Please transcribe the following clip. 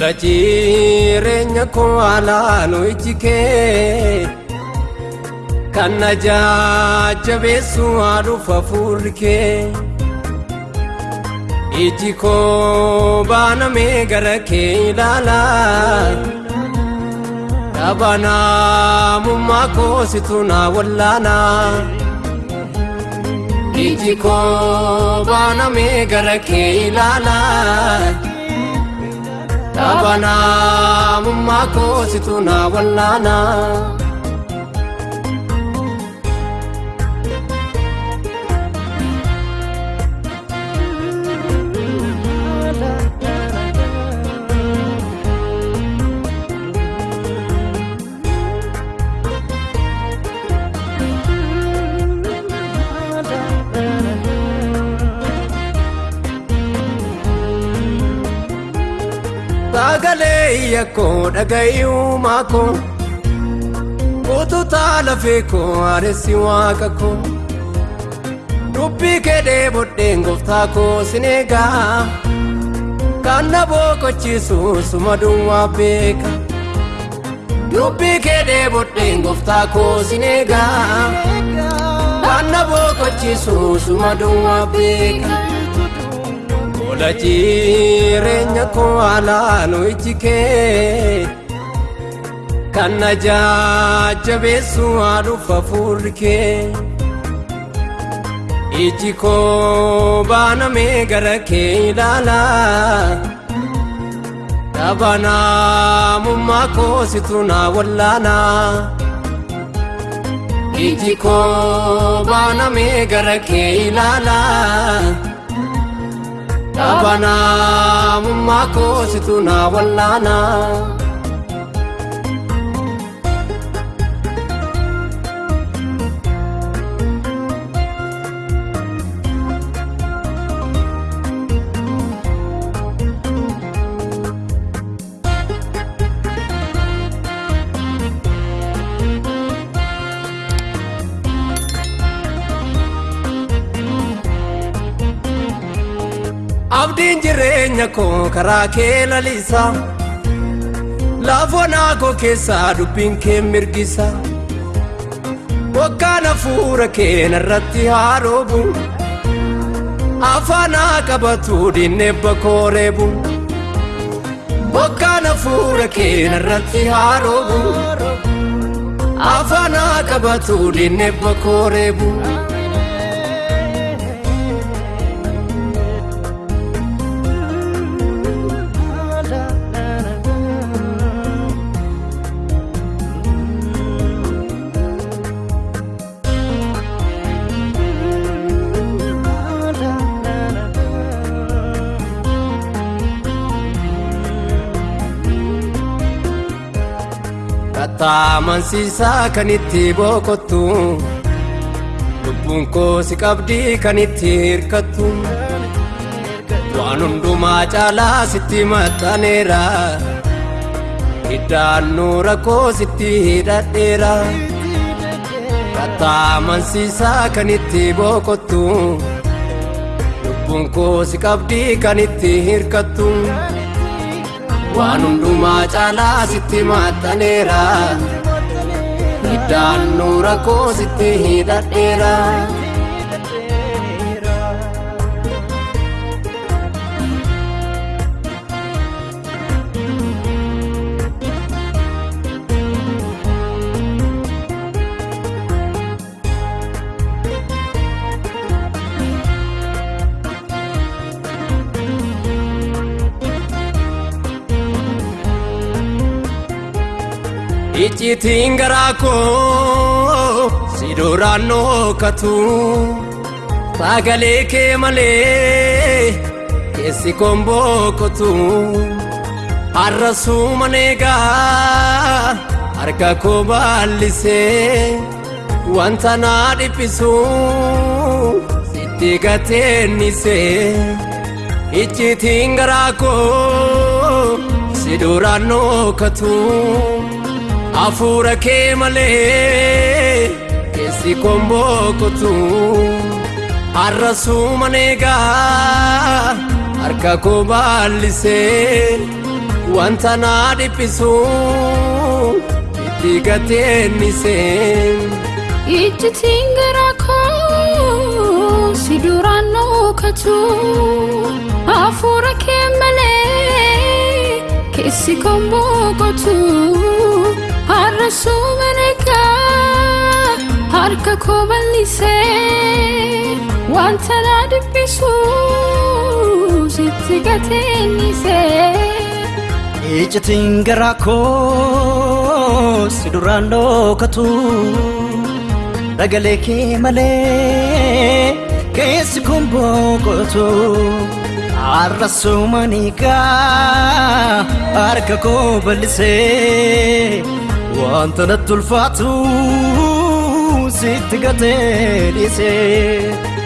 Fuula jireenya koo alaanoo iji kee Kan na jajjabeessu haaluuf hafuurri kee Iji koo baanamee gara kee ilaalaa Dhaabanaamummaa koo situ naa wallaanaa Iji koo baanamee gara kee ilaalaa Taabanaa mummaa koositu naa wallaanaa. Sagalee yakkoo dhaga'i uumaa koo Uttutaa lafee koo areessi waaqa koo Dubbii kedhee bodheen gooftaa koo sin eegaa Kan na boqochiisu suma duwwaa beeka Dubbii kedhee bodheen gooftaa koo sin eegaa Kan na boqochiisu suma duwwaa beeka. Ola jireenya koo alaanuu iji kee kan na jajjabeessu haaluuf hafuurri kee. Iji koo baanamee gara kee ilaalaa? ilaala. Dhaabanaamummaa koo situ naa wallaana. Iji koo baanamee gara kee ilaalaa? dhaabbanaa mummaa koositu naa wallaanaa. abdiin jireenya koo karaa kee laliisa laafoon aakoo keessaa dubbiin kee mirgisa bokkaan hafuura keena irratti haaroobu afaan haa qabatu dinnebba koo reebu bokkaan hafuura keena irratti haaroobu afaan haa qabatu koo reebu. taamansiisaa kan itti boqottu lubbuun koosi qabdii kan itti hirkattu waan hundumaa caalaa sitti maxxaneera hiddaannuu rakkoo sitti hidhadheera taamansiisaa kan itti boqottu lubbuun koosi qabdii kan itti hirkattu. waan hundumaa caalaa sitti maxxaneera iddaan nuura koo sitti hidhadheera. icciitiin garaa koo si duraan nookatu sagalee kee malee keessi koon boqotu har'a suumanee gaa harka koo baallisee wanta naa dhiphisu sitti gateennise icciitiin garaa koo si duraan nookatu. hafuura kee malee keessi kon boqotu har'a suuma neegaa harka ko baallisee wanta naa dhiphisu itti gateennise. Ijjitiin garaa koo si duraan nookatu hafuura kee malee keessi kon boqotu. har'a suuban harka koo bal'isee wanta na dhibbisu sitti gateenyisee iccitiin garaa koo si duraan dhookatu ragalee kee malee keessi kun boqotu har'a suuman harka koo ballisee wanta natti ulfaatu sitti gatee dhiisee.